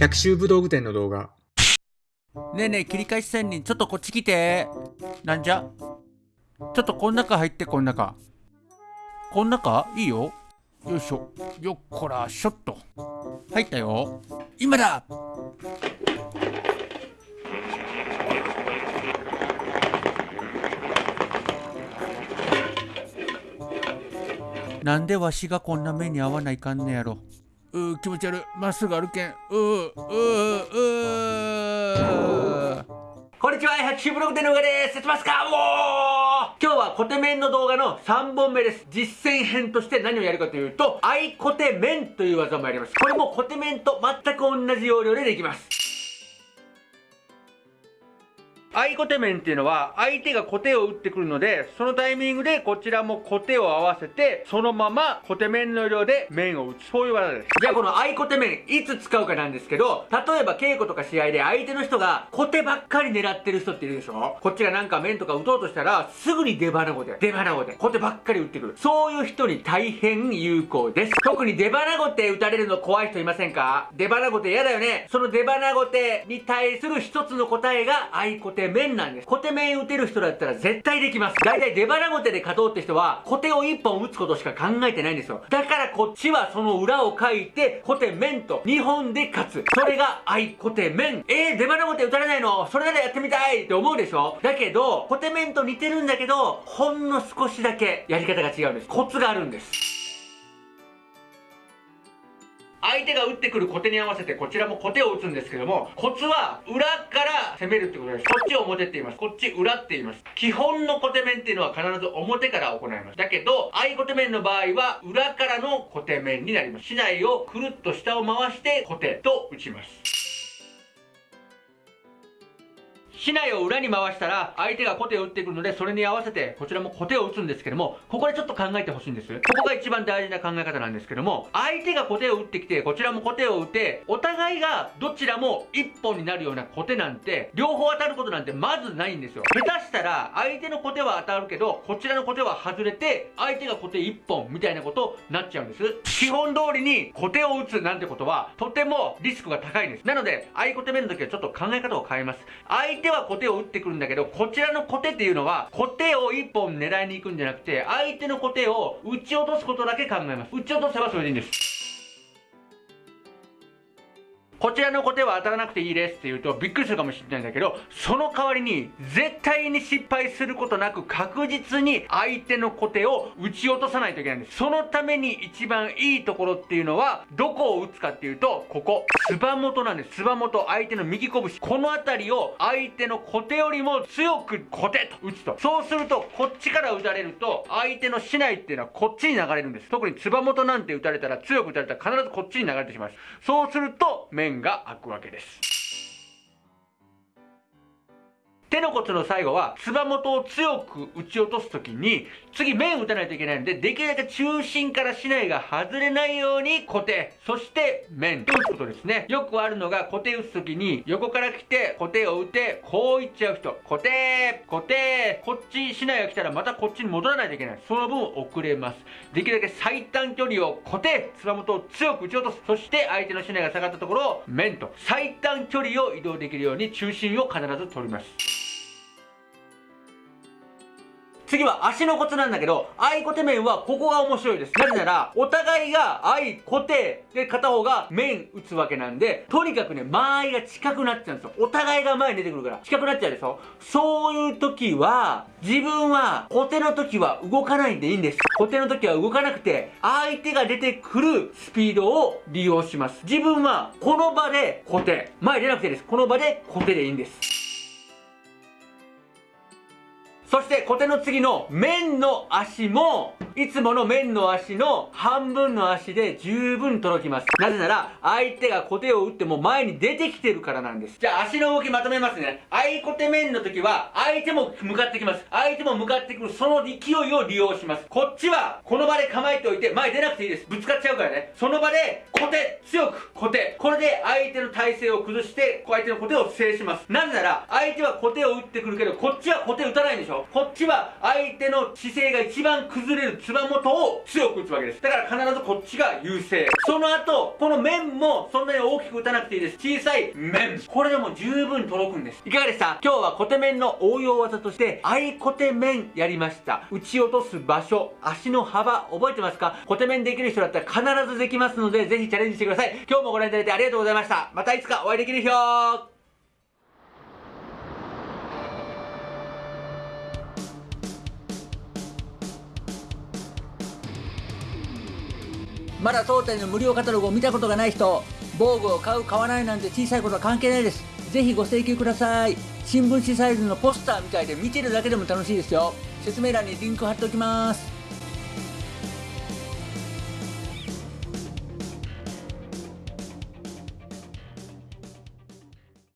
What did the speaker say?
百秋武道具店の動画。ねえねえ切り返し仙人ちょっとこっち来て。なんじゃ？ちょっとこん中入ってこん中。こん中？いいよ。よいしょ。よっこらしょっと入ったよ。今だ！なんでわしがこんな目に遭わないかんねやろ。う気持ち悪い。まっすぐ歩けん。ううううこんにちは。百種ブログでのうがです。やってますか？もう今日はコテメンの動画の3本目です。実践編として何をやるかというとアイコテメンという技もやります。これもコテメンと全く同じ要領でできます。相コテ面っていうのは相手がコテを打ってくるのでそのタイミングでこちらもコテを合わせてそのままコテ面の量で面を打つ。そういう技です。じゃあこの相コテ面いつ使うかなんですけど例えば稽古とか試合で相手の人がコテばっかり狙ってる人っているでしょ？こっちがなんか面とか打とうとしたらすぐに出花子で出花子でコテばっかり打ってくる。そういう人に大変有効です。特に出花子手打たれるの怖い人いませんか？出花子手嫌だよね。その出花子手に対する一つの答えが相コテテ面なんです。小手面打てる人だったら絶対できます。大体出腹小手で勝とうって人は、小手を1本打つことしか考えてないんですよ。だからこっちはその裏を書いて、小手面と2本で勝つ。それが愛小手面。えー、出腹小手打たれないの？それならやってみたいって思うでしょ？だけど、小手面と似てるんだけど、ほんの少しだけやり方が違うんです。コツがあるんです。相手が打ってくるコテに合わせてこちらもコテを打つんですけどもコツは裏から攻めるってことです。こっちを表って言います。こっち裏って言います。基本の小手面っていうのは必ず表から行います。だけど合小手面の場合は裏からのコテ面になります。竹刀をくるっと下を回して小手と打ちます。竹刀を裏に回したら相手が小手を打ってくるのでそれに合わせてこちらも小手を打つんですけどもここでちょっと考えてほしいんです。ここが一番大事な考え方なんですけども相手が小手を打ってきてこちらも小手を打てお互いがどちらも1本になるような小手なんて両方当たることなんてまずないんですよ。下手したら相手の小手は当たるけどこちらの小手は外れて相手が小手1本みたいなことになっちゃうんです。基本通りに小手を打つなんてことはとてもリスクが高いんです。なので相小手目の時はちょっと考え方を変えます。相手は小手を打ってくるんだけど、こちらのコテっていうのは、コテを1本狙いに行くんじゃなくて、相手のコテを打ち落とすことだけ考えます。打ち落とせばそれでいいんです。こちらの小手は当たらなくていいですって言うとびっくりするかもしれないんだけど、その代わりに絶対に失敗することなく確実に相手の小手を打ち落とさないといけないんです。そのために一番いいところっていうのは、どこを打つかっていうと、ここ、つば元なんです。つば元、相手の右拳。この辺りを相手の小手よりも強く小手と打つと。そうすると、こっちから打たれると、相手の竹刀っていうのはこっちに流れるんです。特につば元なんて打たれたら、強く打たれたら必ずこっちに流れてしまいます。そうすると、面が開くわけです。手の骨の最後は、つば元を強く打ち落とすときに、次面打たないといけないので、できるだけ中心から竹刀が外れないように固定、そして面と打つことですね。よくあるのが固定打つときに、横から来て固定を打て、こういっちゃう人。固定、固定、こっち竹刀が来たらまたこっちに戻らないといけない。その分遅れます。できるだけ最短距離を固定、つば元を強く打ち落とす。そして相手の竹刀が下がったところを面と最短距離を移動できるように中心を必ず取ります。次は足のコツなんだけど、相コテ面はここが面白いです。なぜなら、お互いが相コテで片方が面打つわけなんで、とにかくね、間合いが近くなっちゃうんですよ。お互いが前に出てくるから、近くなっちゃうでしょそういう時は、自分は、コテの時は動かないんでいいんです。コテの時は動かなくて、相手が出てくるスピードを利用します。自分は、この場でコテ。前出なくていいです。この場でコテでいいんです。そしてコテの次の面の足もいつもの面の足の半分の足で十分届きます。なぜなら相手が小手を打っても前に出てきてるからなんです。じゃあ足の動きまとめますね。相小手面の時は相手も向かってきます。相手も向かってくるその勢いを利用します。こっちはこの場で構えておいて前出なくていいです。ぶつかっちゃうからね。その場で小手強く小手これで相手の体勢を崩して相手の小手を制します。なぜなら相手は小手を打ってくるけどこっちは小手打たないんでしょこっちは相手の姿勢が一番崩れるつば元を強く打つわけです。だから必ずこっちが優勢。その後この面もそんなに大きく打たなくていいです。小さい面。これでも十分届くんです。いかがでした？今日は小手面の応用技として相小手面やりました。打ち落とす場所。足の幅覚えてますか？小手面できる人だったら必ずできますのでぜひチャレンジしてください。今日もご覧いただいてありがとうございました。またいつかお会いできる日をまだ当店の無料カタログを見たことがない人防具を買う買わないなんて小さいことは関係ないです。ぜひご請求ください。新聞紙サイズのポスターみたいで見てるだけでも楽しいですよ。説明欄にリンク貼っておきます。